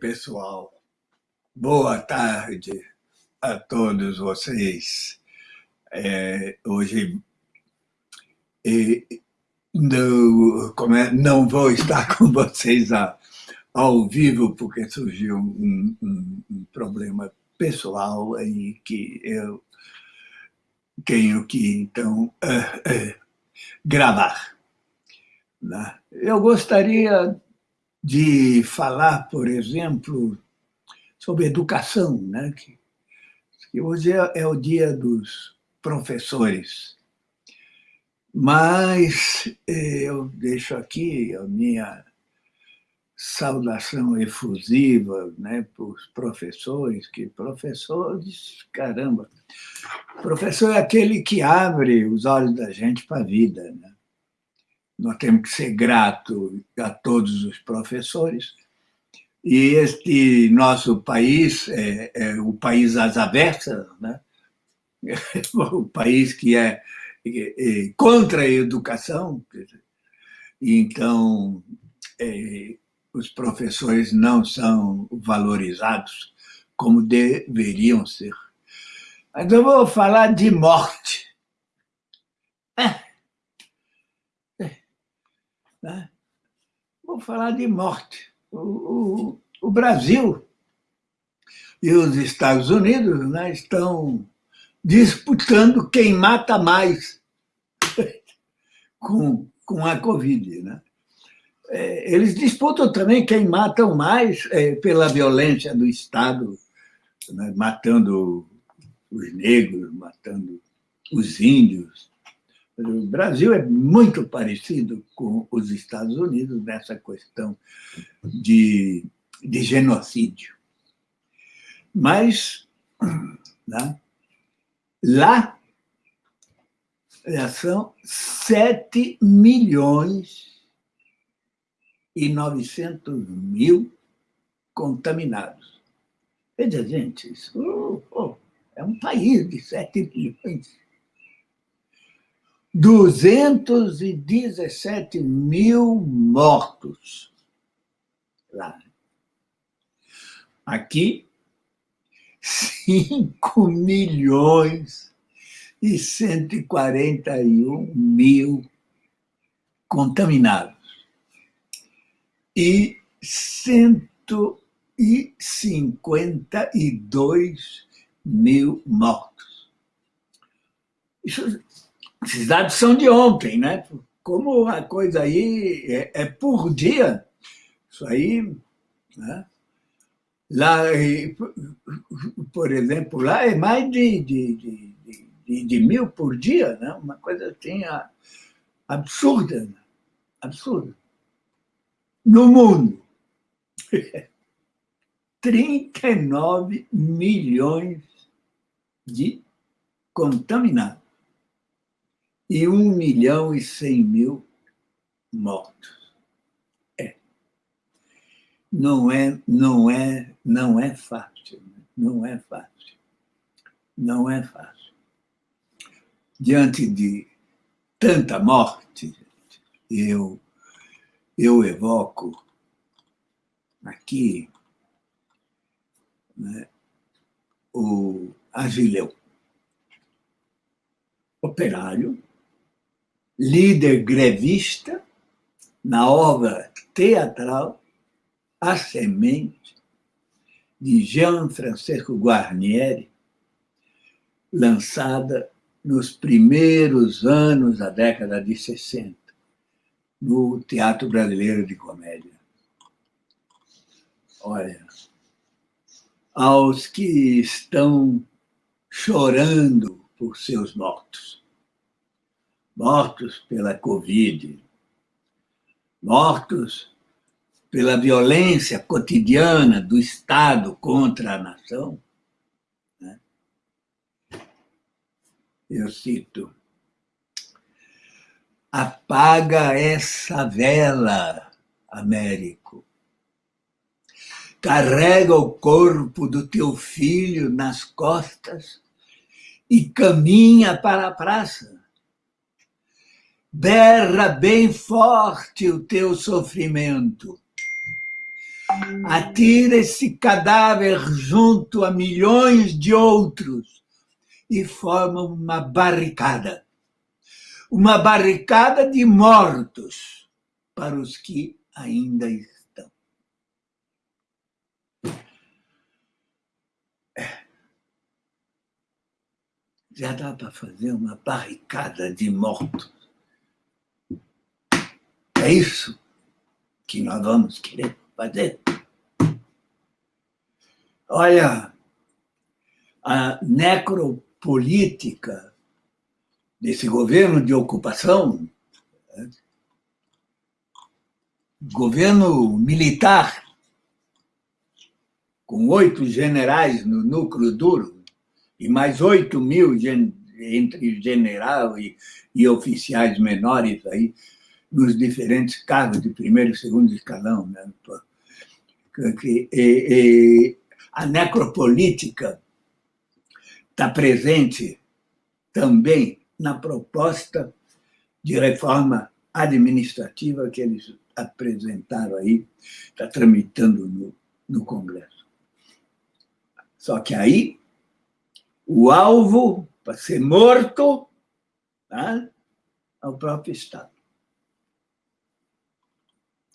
pessoal. Boa tarde a todos vocês. É, hoje não, como é, não vou estar com vocês a, ao vivo, porque surgiu um, um, um problema pessoal aí que eu tenho que, então, é, é, gravar. Né? Eu gostaria de falar, por exemplo, sobre educação, né? que, que hoje é, é o dia dos professores. Mas eh, eu deixo aqui a minha saudação efusiva né, para os professores, que professores, caramba, professor é aquele que abre os olhos da gente para a vida. Né? Nós temos que ser grato a todos os professores. E este nosso país é, é o país às avessas, né? o país que é, é, é contra a educação. Então, é, os professores não são valorizados como deveriam ser. Mas eu vou falar de morte. É. Né? Vou falar de morte. O, o, o, Brasil e os Estados Unidos né, estão disputando quem mata mais com, com a Covid. Né? É, eles disputam também quem mata mais é, pela violência do Estado, né, matando os negros, matando os índios, o Brasil é muito parecido com os Estados Unidos nessa questão de, de genocídio. Mas né, lá são 7 milhões e 900 mil contaminados. Veja, gente, isso oh, oh, é um país de 7 milhões 217 mil mortos lá. Aqui, 5 milhões e 141 mil contaminados e 152 mil mortos. Isso esses dados são de ontem, né? Como a coisa aí é, é por dia, isso aí, né? Lá, por exemplo, lá é mais de, de, de, de, de mil por dia, né? uma coisa assim absurda, né? absurda. No mundo, 39 milhões de contaminados e um milhão e cem mil mortos. É. Não é, não é, não é fácil. Né? Não é fácil. Não é fácil. Diante de tanta morte, eu, eu evoco aqui né, o Agileu, operário, líder grevista na obra teatral A Semente, de Jean Francesco Guarnieri, lançada nos primeiros anos da década de 60, no Teatro Brasileiro de Comédia. Olha, aos que estão chorando por seus mortos, mortos pela Covid, mortos pela violência cotidiana do Estado contra a nação. Né? Eu cito, apaga essa vela, Américo. Carrega o corpo do teu filho nas costas e caminha para a praça berra bem forte o teu sofrimento. atira esse cadáver junto a milhões de outros e forma uma barricada. Uma barricada de mortos para os que ainda estão. É. Já dá para fazer uma barricada de mortos. É isso que nós vamos querer fazer. Olha, a necropolítica desse governo de ocupação, né? governo militar, com oito generais no núcleo duro, e mais oito mil entre general e, e oficiais menores aí, nos diferentes cargos de primeiro e segundo escalão. Né? E, e, a necropolítica está presente também na proposta de reforma administrativa que eles apresentaram aí, está tramitando no, no Congresso. Só que aí, o alvo para ser morto tá, é o próprio Estado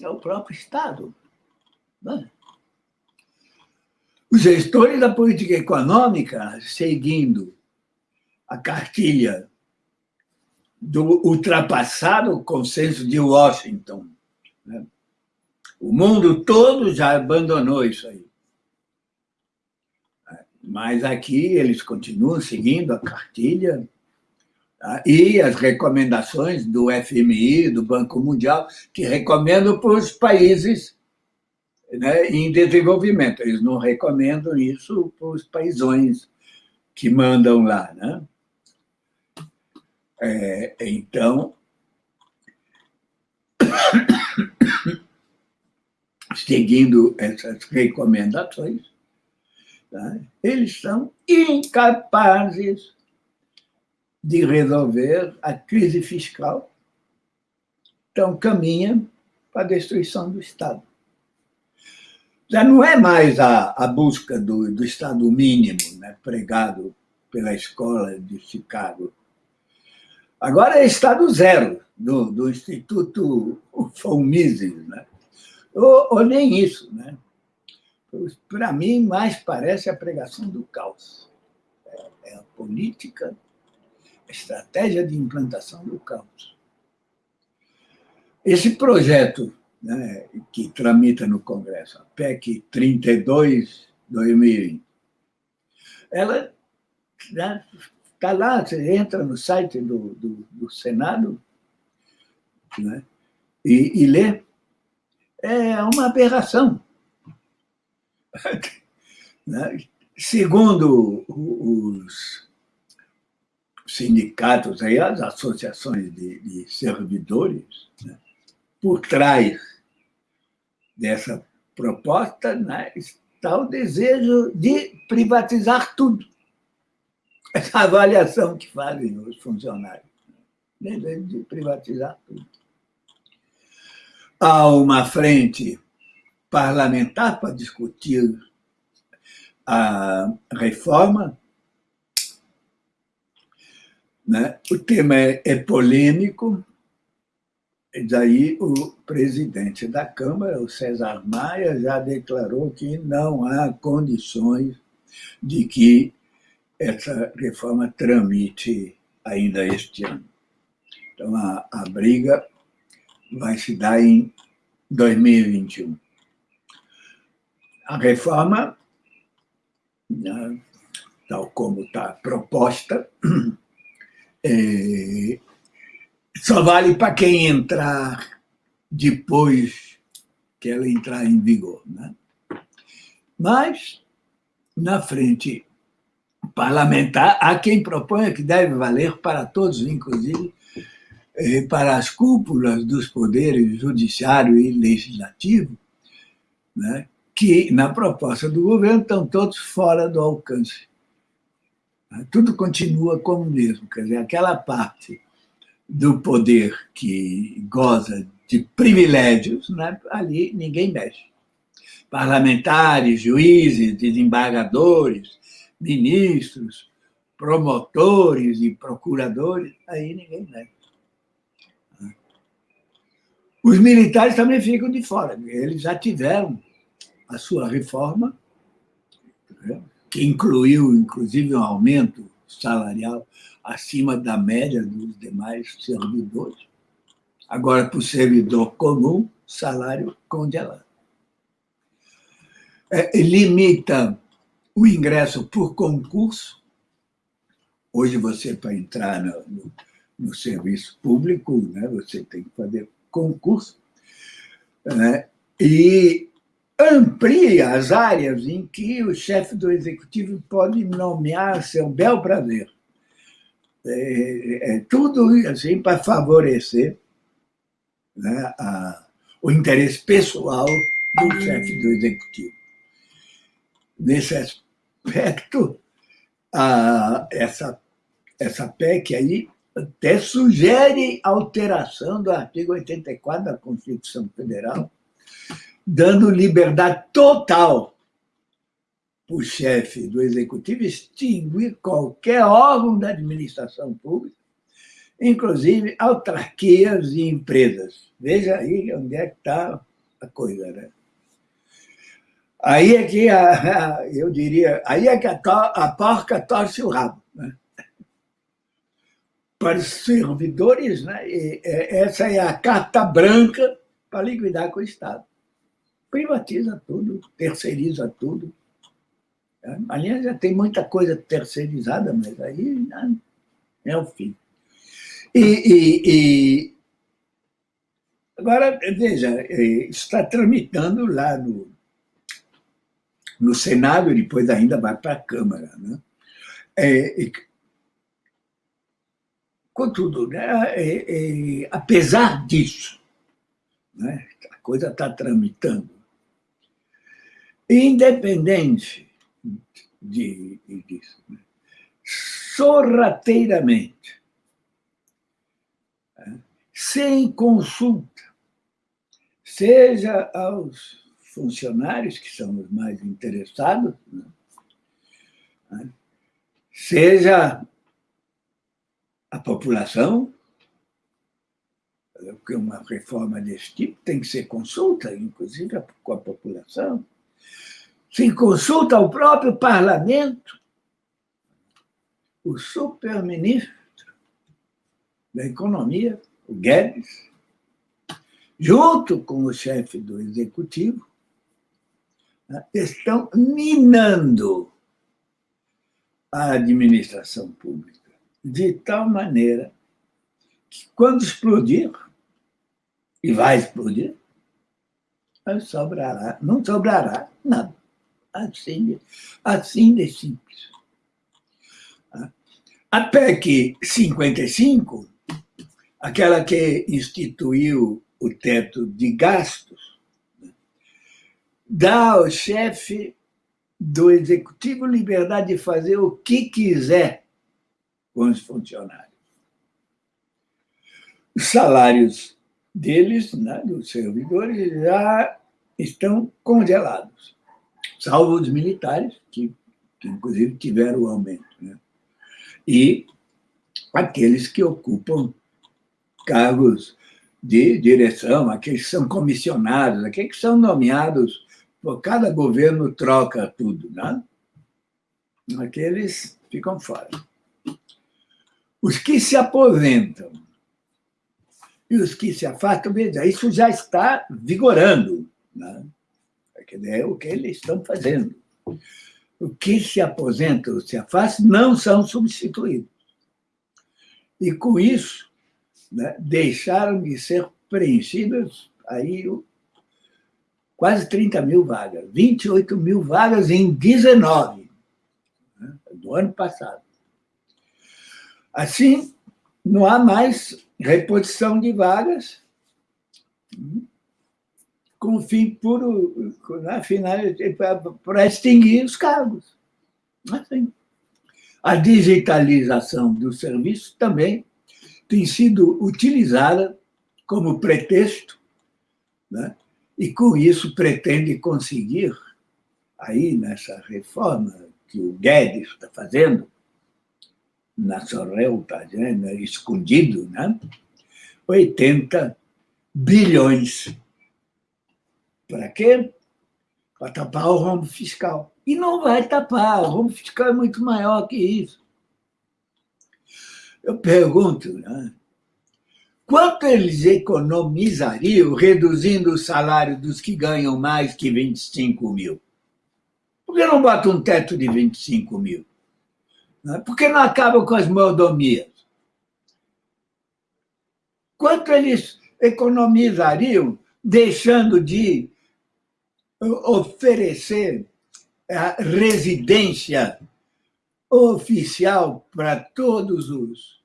é o próprio Estado. Né? Os gestores da política econômica, seguindo a cartilha do ultrapassado consenso de Washington, né? o mundo todo já abandonou isso aí. Mas aqui eles continuam seguindo a cartilha? E as recomendações do FMI, do Banco Mundial, que recomendam para os países né, em desenvolvimento. Eles não recomendam isso para os paísões que mandam lá. Né? É, então, seguindo essas recomendações, tá? eles são incapazes de resolver a crise fiscal, então caminha para a destruição do Estado. Já não é mais a, a busca do, do Estado mínimo, né, pregado pela escola de Chicago. Agora é Estado zero, do, do Instituto von Mises. Né? Ou, ou nem isso. Né? Para mim, mais parece a pregação do caos. É, é a política estratégia de implantação do campus. Esse projeto né, que tramita no Congresso, a PEC 32, 2020, ela está né, lá, você entra no site do, do, do Senado né, e, e lê, é uma aberração. Né, segundo os sindicatos, aí, as associações de, de servidores, né? por trás dessa proposta né, está o desejo de privatizar tudo. Essa avaliação que fazem os funcionários. Desejo de privatizar tudo. Há uma frente parlamentar para discutir a reforma né? O tema é, é polêmico, e daí o presidente da Câmara, o César Maia, já declarou que não há condições de que essa reforma tramite ainda este ano. Então, a, a briga vai se dar em 2021. A reforma, né, tal como está proposta, é, só vale para quem entrar depois que ela entrar em vigor. Né? Mas, na frente parlamentar, há quem proponha que deve valer para todos, inclusive é, para as cúpulas dos poderes judiciário e legislativo, né? que, na proposta do governo, estão todos fora do alcance tudo continua como mesmo, quer dizer, aquela parte do poder que goza de privilégios, né, ali ninguém mexe. parlamentares, juízes, desembargadores, ministros, promotores e procuradores, aí ninguém nega. Os militares também ficam de fora, eles já tiveram a sua reforma, que incluiu, inclusive, um aumento salarial acima da média dos demais servidores. Agora, para o servidor comum, salário congelado. É, limita o ingresso por concurso. Hoje, você, para entrar no, no, no serviço público, né, você tem que fazer concurso. Né, e amplia as áreas em que o chefe do executivo pode nomear seu bel prazer. É, é tudo assim para favorecer né, a, o interesse pessoal do chefe do executivo. Nesse aspecto, a, essa, essa PEC aí até sugere alteração do artigo 84 da Constituição Federal, dando liberdade total para o chefe do executivo extinguir qualquer órgão da administração pública, inclusive autarquias e empresas. Veja aí onde é que está a coisa, né? Aí é que, a, a, eu diria, aí é que a, to, a porca torce o rabo. Né? Para os servidores, né? E, é, essa é a carta branca para liquidar com o Estado privatiza tudo, terceiriza tudo. Aliás, já tem muita coisa terceirizada, mas aí né, é o fim. E, e, e, agora, veja, é, está tramitando lá no, no Senado e depois ainda vai para a Câmara. Né? É, e, contudo, né, é, é, apesar disso, né, a coisa está tramitando, independente de, disso, né? sorrateiramente, né? sem consulta, seja aos funcionários, que são os mais interessados, né? né? seja a população, porque uma reforma desse tipo tem que ser consulta, inclusive com a população, se consulta ao próprio parlamento, o superministro da Economia, o Guedes, junto com o chefe do Executivo, né, estão minando a administração pública de tal maneira que, quando explodir, e vai explodir, sobrará, não sobrará nada. Assim, assim de simples. A PEC 55, aquela que instituiu o teto de gastos, dá ao chefe do executivo liberdade de fazer o que quiser com os funcionários. Os salários deles, né, dos servidores, já estão congelados salvo os militares, que, que inclusive tiveram o aumento. Né? E aqueles que ocupam cargos de direção, aqueles que são comissionados, aqueles que são nomeados, cada governo troca tudo, né? aqueles ficam fora. Os que se aposentam e os que se afastam, isso já está vigorando. Né? É o que eles estão fazendo. O que se aposenta ou se afasta não são substituídos. E, com isso, né, deixaram de ser preenchidas aí quase 30 mil vagas, 28 mil vagas em 19, né, do ano passado. Assim, não há mais reposição de vagas, com fim puro, afinal, para extinguir os cargos. Assim. A digitalização do serviço também tem sido utilizada como pretexto, né? e com isso pretende conseguir, aí nessa reforma que o Guedes está fazendo, na Sorrel, está né, escondido, né? 80 bilhões. Para quê? Para tapar o rombo fiscal. E não vai tapar, o rombo fiscal é muito maior que isso. Eu pergunto, né? quanto eles economizariam reduzindo o salário dos que ganham mais que 25 mil? Por que não bota um teto de 25 mil? Né? Por que não acaba com as mordomias? Quanto eles economizariam deixando de oferecer a residência oficial para todos os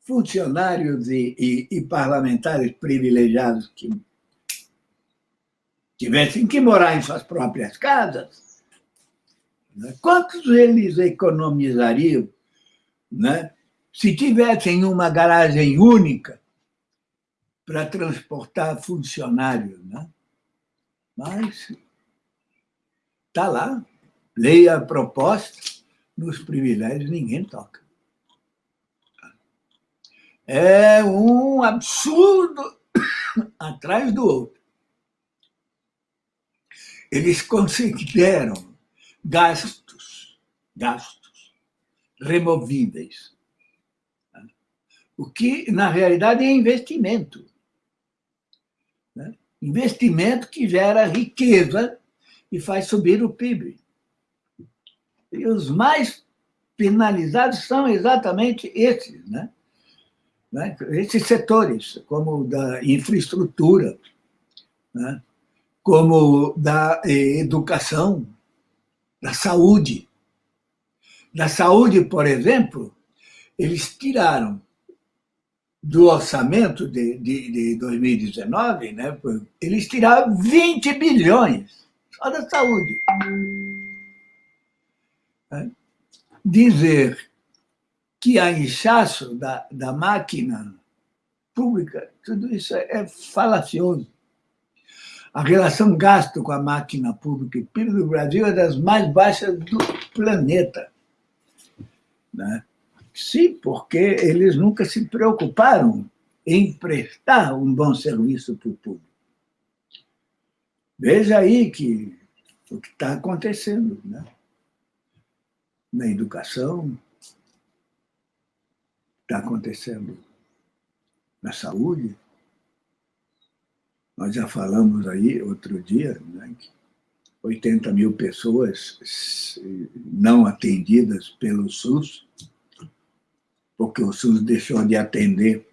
funcionários e, e, e, parlamentares privilegiados que tivessem que morar em suas próprias casas, né? quantos eles economizariam né? se tivessem uma garagem única para transportar funcionários? Né? Mas está lá, leia a proposta, nos privilégios ninguém toca. É um absurdo atrás do outro. Eles consideram gastos, gastos removíveis, o que, na realidade, é investimento. Né? Investimento que gera riqueza e faz subir o PIB. E os mais penalizados são exatamente esses, né? né? esses setores, como da infraestrutura, né? como da eh, educação, da saúde. Da saúde, por exemplo, eles tiraram do orçamento de, de, de 2019, né, eles tiraram 20 bilhões só da saúde dizer que há inchaço da, da máquina pública, tudo isso é falacioso. A relação gasto com a máquina pública e PIB do Brasil é das mais baixas do planeta. Né? Sim, porque eles nunca se preocuparam em prestar um bom serviço para o público. Veja aí que, o que está acontecendo. Né? na educação, está acontecendo na saúde. Nós já falamos aí outro dia, né, que 80 mil pessoas não atendidas pelo SUS, porque o SUS deixou de atender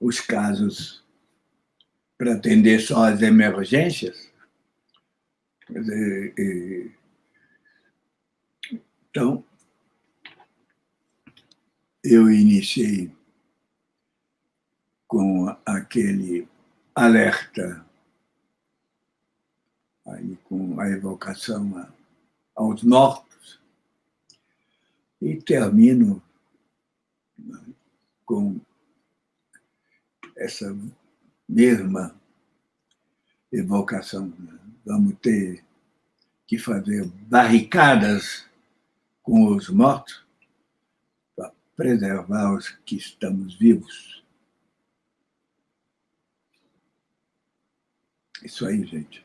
os casos para atender só as emergências. Então, eu iniciei com aquele alerta, aí com a evocação aos mortos, e termino com essa mesma evocação. Vamos ter que fazer barricadas com os mortos preservar os que estamos vivos. Isso aí, gente.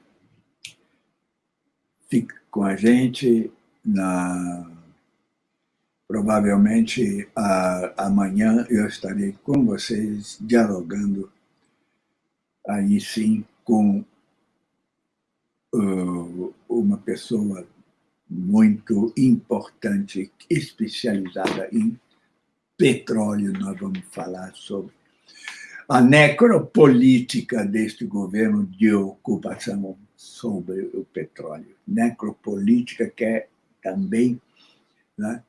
Fique com a gente na provavelmente a, amanhã eu estarei com vocês dialogando aí sim com uma pessoa muito importante, especializada em petróleo, nós vamos falar sobre a necropolítica deste governo de ocupação sobre o petróleo. Necropolítica quer também né,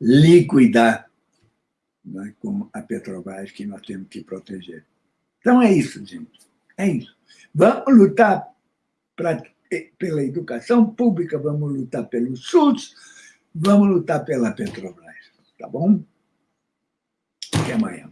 liquidar né, com a Petrobras que nós temos que proteger. Então é isso, gente. É isso. Vamos lutar pra, pela educação pública, vamos lutar pelo SUS, vamos lutar pela Petrobras. Tá bom? Até amanhã.